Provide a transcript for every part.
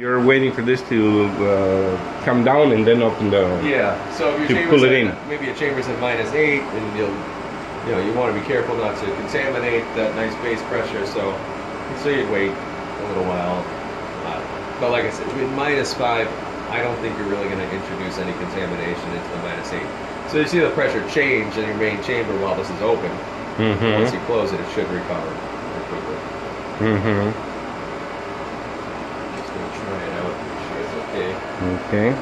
You're waiting for this to uh, come down and then open the. Yeah. So if your To chamber's pull it at- in. maybe a chamber's at minus eight, and you'll, you know, you want to be careful not to contaminate that nice base pressure. So, so you'd wait a little while. Uh, but like I said, with minus five, I don't think you're really going to introduce any contamination into the minus eight. So you see the pressure change in your main chamber while this is open. Once Mm-hmm. you close it, it should recover quickly. Mm-hmm. Just gonna try it out, make sure it's okay.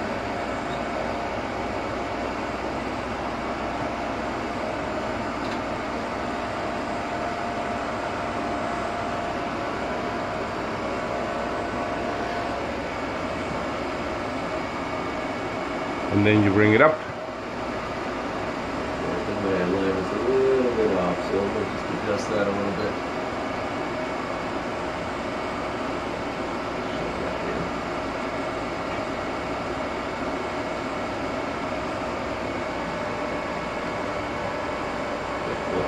And then you bring it up. I think my line is a little bit off, so we'll just adjust that a little bit. Shut that in.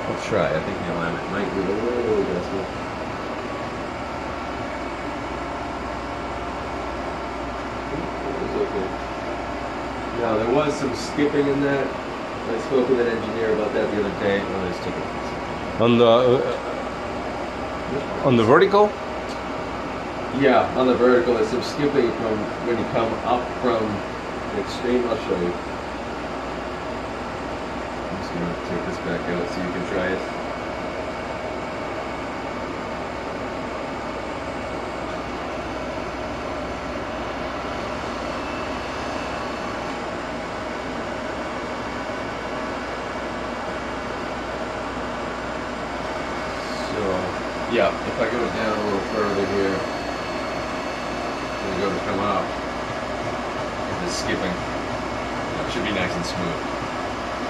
I'll try. I think the alignment might need a little adjustment. Now, there was some skipping in that. I spoke with an engineer about that the other day. Oh, I just took it. On the uh, on the vertical. Yeah, on the vertical, there's some skipping from when you come up from the extreme. I'll show you. I'm just gonna take this back out so you can try it. So, yeah, if I go down a little further here, and go to come up, the skipping it should be nice and smooth.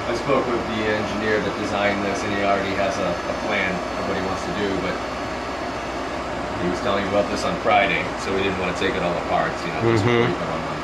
I spoke with the engineer that designed this, and he already has a, a plan of what he wants to do, but he was telling me about this on Friday, so we didn't want to take it all apart, you know, just mm-hmm. before